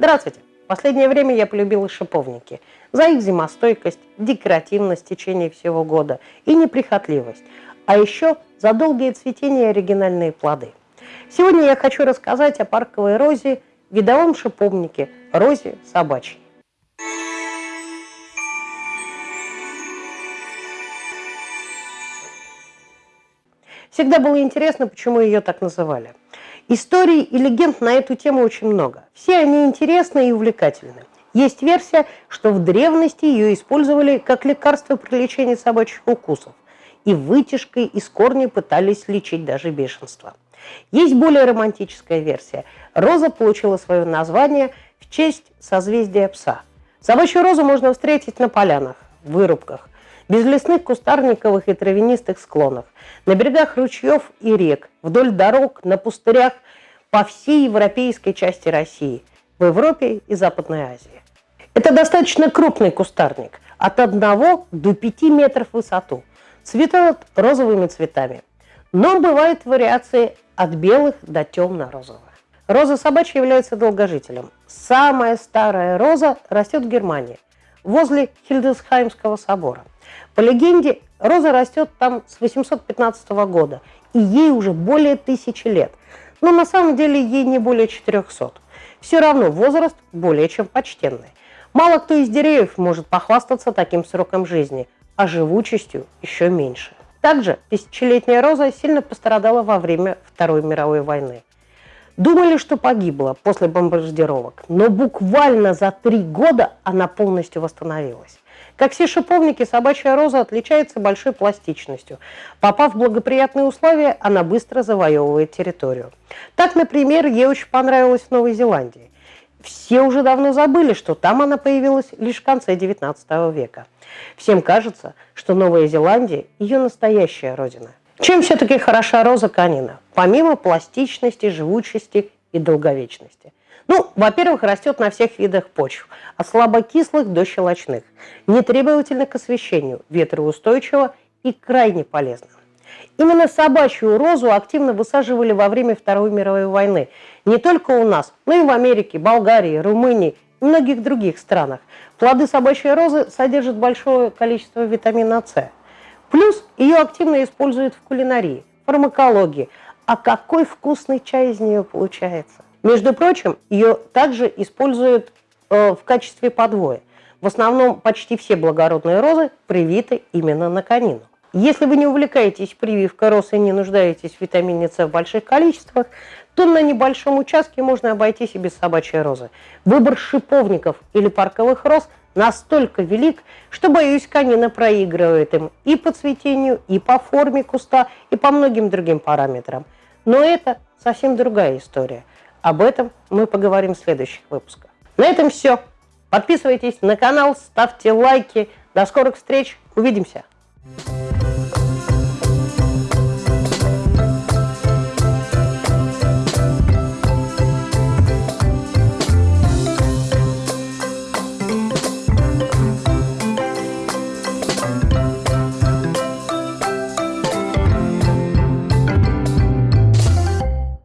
Здравствуйте! В последнее время я полюбила шиповники за их зимостойкость, декоративность в течение всего года и неприхотливость, а еще за долгие цветения и оригинальные плоды. Сегодня я хочу рассказать о парковой розе, видовом шиповнике, розе собачьей. Всегда было интересно, почему ее так называли. Историй и легенд на эту тему очень много. Все они интересны и увлекательны. Есть версия, что в древности ее использовали как лекарство при лечении собачьих укусов, и вытяжкой из корней пытались лечить даже бешенство. Есть более романтическая версия. Роза получила свое название в честь созвездия пса. Собачью розу можно встретить на полянах, вырубках, без лесных кустарниковых и травянистых склонов, на берегах ручьев и рек, вдоль дорог, на пустырях по всей европейской части России, в Европе и Западной Азии. Это достаточно крупный кустарник, от 1 до 5 метров в высоту, цветет розовыми цветами. Но бывают вариации от белых до темно-розовых. Роза собачья является долгожителем. Самая старая роза растет в Германии, возле Хильдесхаймского собора. По легенде, роза растет там с 815 года, и ей уже более тысячи лет. Но на самом деле ей не более 400. Все равно возраст более чем почтенный. Мало кто из деревьев может похвастаться таким сроком жизни, а живучестью еще меньше. Также тысячелетняя роза сильно пострадала во время Второй мировой войны. Думали, что погибла после бомбардировок, но буквально за три года она полностью восстановилась. Как все шиповники, собачья роза отличается большой пластичностью. Попав в благоприятные условия, она быстро завоевывает территорию. Так, например, ей очень понравилось в Новой Зеландии. Все уже давно забыли, что там она появилась лишь в конце XIX века. Всем кажется, что Новая Зеландия – ее настоящая родина. Чем все-таки хороша роза канина, помимо пластичности, живучести и долговечности? Ну, во-первых, растет на всех видах почв, от слабокислых до щелочных, нетребовательно к освещению, ветроустойчиво и крайне полезно. Именно собачью розу активно высаживали во время Второй мировой войны. Не только у нас, но и в Америке, Болгарии, Румынии и многих других странах. Плоды собачьей розы содержат большое количество витамина С. Плюс ее активно используют в кулинарии, фармакологии. А какой вкусный чай из нее получается! Между прочим, ее также используют э, в качестве подвоя. В основном почти все благородные розы привиты именно на конину. Если вы не увлекаетесь прививкой роз и не нуждаетесь в витамине С в больших количествах, то на небольшом участке можно обойтись и без собачьей розы. Выбор шиповников или парковых роз настолько велик, что, боюсь, конина проигрывает им и по цветению, и по форме куста, и по многим другим параметрам. Но это совсем другая история. Об этом мы поговорим в следующих выпусках. На этом все. Подписывайтесь на канал, ставьте лайки. До скорых встреч. Увидимся.